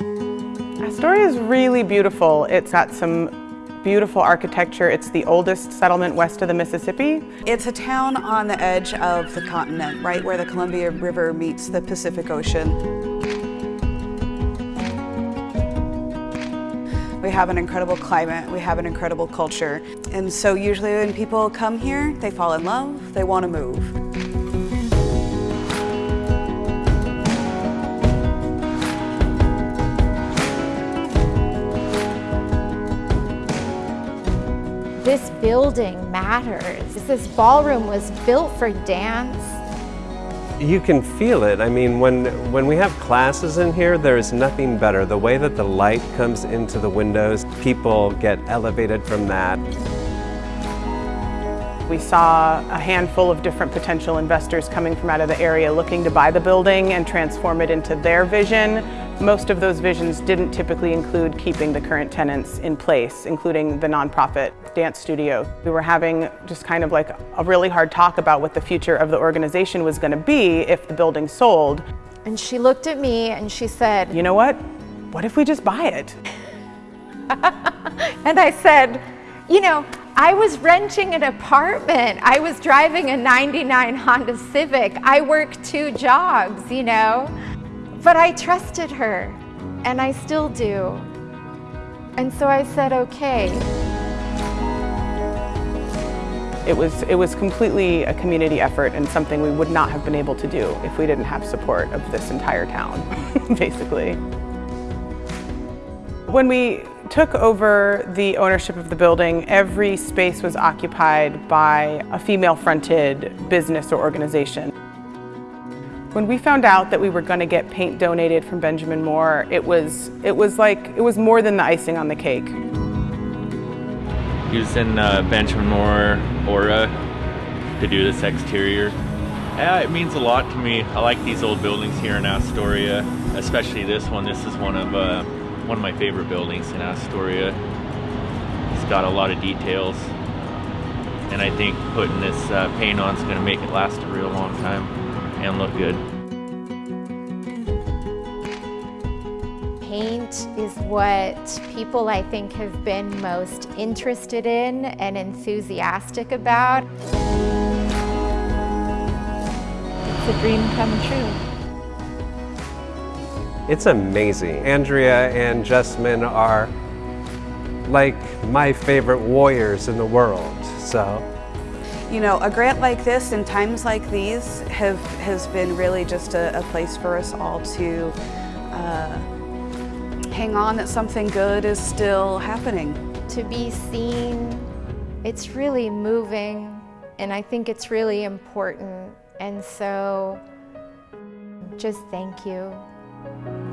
Astoria is really beautiful. It's got some beautiful architecture. It's the oldest settlement west of the Mississippi. It's a town on the edge of the continent, right where the Columbia River meets the Pacific Ocean. We have an incredible climate, we have an incredible culture. And so usually when people come here, they fall in love, they want to move. This building matters. This ballroom was built for dance. You can feel it. I mean, when, when we have classes in here, there is nothing better. The way that the light comes into the windows, people get elevated from that. We saw a handful of different potential investors coming from out of the area looking to buy the building and transform it into their vision. Most of those visions didn't typically include keeping the current tenants in place, including the nonprofit dance studio. We were having just kind of like a really hard talk about what the future of the organization was going to be if the building sold. And she looked at me and she said, You know what? What if we just buy it? and I said, You know, I was renting an apartment. I was driving a 99 Honda Civic. I work two jobs, you know. But I trusted her, and I still do. And so I said, okay. It was, it was completely a community effort and something we would not have been able to do if we didn't have support of this entire town, basically. When we took over the ownership of the building, every space was occupied by a female-fronted business or organization. When we found out that we were going to get paint donated from Benjamin Moore, it was, it was like, it was more than the icing on the cake. Using uh, Benjamin Moore Aura to do this exterior. Yeah, it means a lot to me. I like these old buildings here in Astoria, especially this one. This is one of uh, one of my favorite buildings in Astoria. It's got a lot of details, and I think putting this uh, paint on is going to make it last a real long time and look good. Paint is what people I think have been most interested in and enthusiastic about. It's a dream come true. It's amazing. Andrea and Justman are like my favorite warriors in the world, so. You know, a grant like this in times like these have has been really just a, a place for us all to uh, hang on that something good is still happening. To be seen, it's really moving and I think it's really important. And so just thank you.